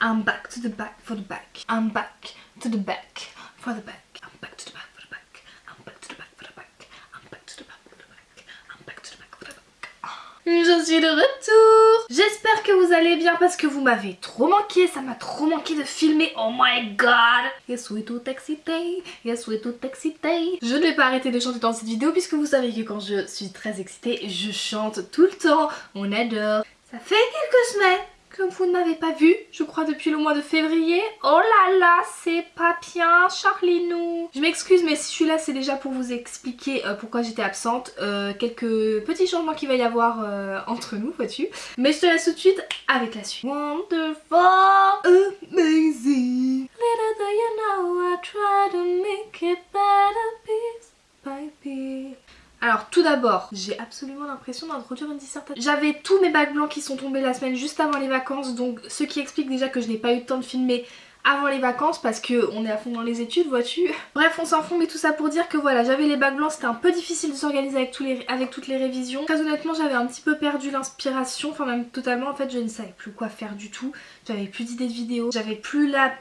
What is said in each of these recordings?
back for the back. I'm back to the back for the back. I'm back to the back for the back. I'm back to the back for the back. I'm back to the back for the back. I'm back to the back for the back. Je suis de retour J'espère que vous allez bien parce que vous m'avez trop manqué, ça m'a trop manqué de filmer, oh my god Yes, we tout excité, yes, we tout excité Je ne vais pas arrêter de chanter dans cette vidéo puisque vous savez que quand je suis très excitée, je chante tout le temps, on adore Ça fait quelques semaines comme vous ne m'avez pas vu, je crois depuis le mois de février. Oh là là, c'est pas bien, Charlinou. Je m'excuse, mais si je suis là, c'est déjà pour vous expliquer euh, pourquoi j'étais absente. Euh, quelques petits changements qu'il va y avoir euh, entre nous, vois-tu. Mais je te laisse tout de suite avec la suite. Wonderful, amazing. Little do you know I try to make it better piece by. Alors tout d'abord, j'ai absolument l'impression d'introduire une dissertation. J'avais tous mes bacs blancs qui sont tombés la semaine juste avant les vacances, donc ce qui explique déjà que je n'ai pas eu le temps de filmer avant les vacances parce que on est à fond dans les études vois-tu. Bref on s'en fout mais tout ça pour dire que voilà j'avais les bacs blancs c'était un peu difficile de s'organiser avec, toutes les révisions. Très honnêtement j'avais un petit peu perdu l'inspiration enfin même totalement en fait je ne savais plus quoi faire du tout. J'avais plus d'idées de vidéos. J'avais plus la,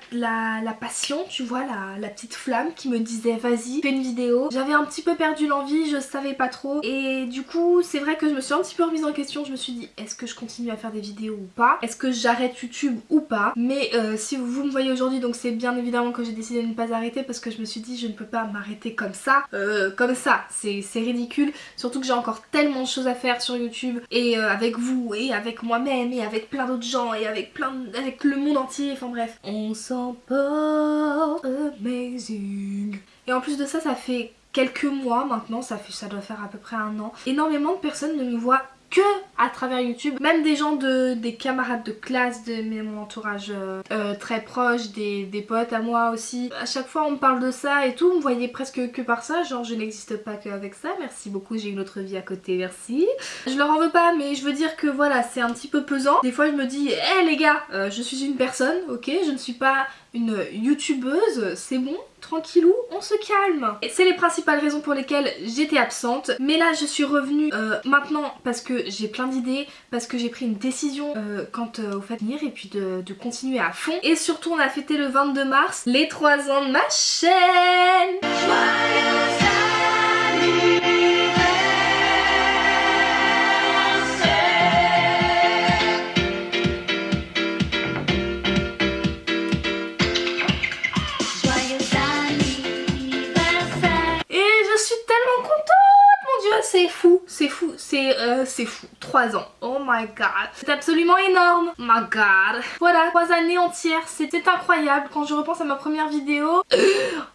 passion tu vois la, la petite flamme qui me disait vas-y fais une vidéo. J'avais un petit peu perdu l'envie je savais pas trop. Et du coup c'est vrai que je me suis un petit peu remise en question. Je me suis dit est-ce que je continue à faire des vidéos ou pas? Est-ce que j'arrête YouTube ou pas? Mais euh, si vous me voyez aujourd'hui donc c'est bien évidemment que j'ai décidé de ne pas arrêter parce que je me suis dit je ne peux pas m'arrêter comme ça. Euh, comme ça. C'est ridicule. Surtout que j'ai encore tellement de choses à faire sur YouTube et euh, avec vous et avec moi-même et avec plein d'autres gens et avec plein avec le monde entier. Enfin bref. On s'emporte amazing et en plus de ça ça fait quelques mois maintenant. Ça doit faire à peu près un an. Énormément de personnes ne me voient que à travers YouTube, même des gens de des camarades de classe, de mon entourage euh, euh, très proche, des, des, potes à moi aussi. À chaque fois on me parle de ça et tout, on me voyait presque que par ça, genre je n'existe pas qu'avec ça, merci beaucoup, j'ai une autre vie à côté, merci. Je leur en veux pas mais je veux dire que voilà, c'est un petit peu pesant. Des fois je me dis, hé hey, les gars, euh, je suis une personne, ok, je ne suis pas une youtubeuse, c'est bon, tranquillou, on se calme. Et c'est les principales raisons pour lesquelles j'étais absente. Mais là je suis revenue euh, maintenant parce que j'ai plein d'idées, parce que j'ai pris une décision euh, quant euh, au fait de venir et puis de, continuer à fond. Et surtout on a fêté le 22 mars les 3 ans de ma chaîne. C'est fou, c'est euh, c'est fou. 3 ans. Oh my god. C'est absolument énorme. Oh my god. Voilà, 3 années entières. C'était incroyable. Quand je repense à ma première vidéo.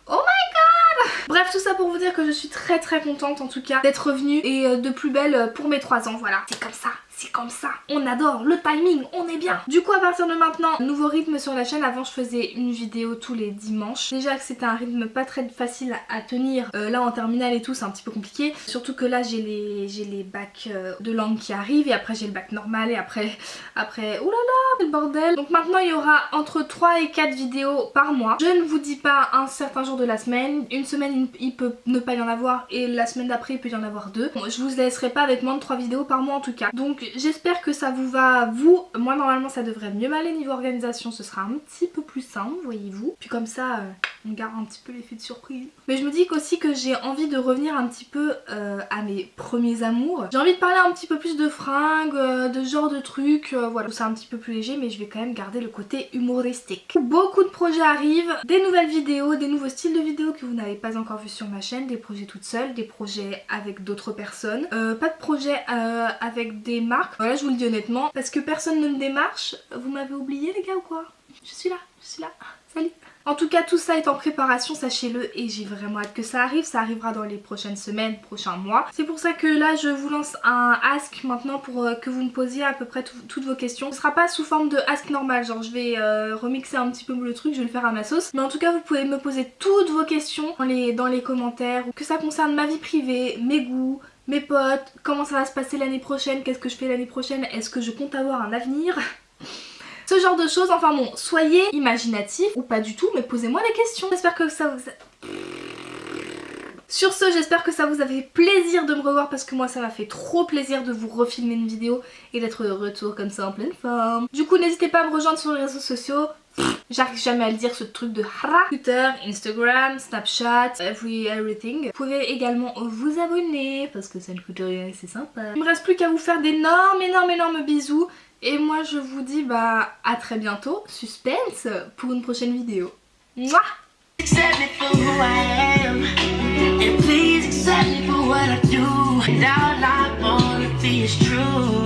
Oh my god Bref, tout ça pour vous dire que je suis très très contente en tout cas d'être revenue et euh, de plus belle pour mes 3 ans. Voilà, c'est comme ça c'est comme ça, on adore, le timing, on est bien. Du coup à partir de maintenant, nouveau rythme sur la chaîne, avant je faisais une vidéo tous les dimanches. Déjà que c'était un rythme pas très facile à tenir, euh, là en terminale et tout c'est un petit peu compliqué. Surtout que là j'ai les, les bacs euh, de langue qui arrivent et après j'ai le bac normal et après, après, oulala, le bordel. Donc maintenant il y aura entre 3 et 4 vidéos par mois. Je ne vous dis pas un certain jour de la semaine, une semaine il peut ne pas y en avoir et la semaine d'après il peut y en avoir deux. Bon, je vous laisserai pas avec moins de 3 vidéos par mois en tout cas. Donc j'espère que ça vous va vous. Moi normalement ça devrait mieux m'aller niveau organisation, ce sera un petit peu plus simple voyez-vous. Puis comme ça euh, on garde un petit peu l'effet de surprise. Mais je me dis qu'aussi que j'ai envie de revenir un petit peu euh, à mes premiers amours. J'ai envie de parler un petit peu plus de fringues, euh, de genre de trucs, voilà. C'est un petit peu plus léger mais je vais quand même garder le côté humoristique. Beaucoup de projets arrivent, des nouvelles vidéos, des nouveaux styles de vidéos que vous n'avez pas encore vu sur ma chaîne, des projets toutes seules, des projets avec d'autres personnes, pas de projets avec des marques voilà, je vous le dis honnêtement, parce que personne ne me démarche. Vous m'avez oublié les gars ou quoi? Je suis là, je suis là. Salut en tout cas tout ça est en préparation sachez-le et j'ai vraiment hâte que ça arrive, ça arrivera dans les prochaines semaines, prochains mois. C'est pour ça que là je vous lance un ask maintenant pour euh, que vous me posiez à peu près toutes vos questions. Ce sera pas sous forme de ask normal, genre je vais euh, remixer un petit peu le truc, je vais le faire à ma sauce. Mais en tout cas vous pouvez me poser toutes vos questions dans les, dans les commentaires, que ça concerne ma vie privée, mes goûts, mes potes, comment ça va se passer l'année prochaine, qu'est-ce que je fais l'année prochaine, est-ce que je compte avoir un avenir? Ce genre de choses, enfin bon, soyez imaginatifs ou pas du tout, mais posez-moi des questions. J'espère que ça vous... Sur ce, j'espère que ça vous a fait plaisir de me revoir parce que moi ça m'a fait trop plaisir de vous refilmer une vidéo et d'être de retour comme ça en pleine forme. Du coup, n'hésitez pas à me rejoindre sur les réseaux sociaux. J'arrive jamais à le dire ce truc de hara. Twitter, Instagram, Snapchat, every, everything. Vous pouvez également vous abonner parce que ça ne coûte rien et c'est sympa. Il me reste plus qu'à vous faire d'énormes, énormes, énormes bisous. Et moi je vous dis bah à très bientôt. Suspense pour une prochaine vidéo. Mouah Accept me for who I am And please accept me for what I do And all I wanna be is true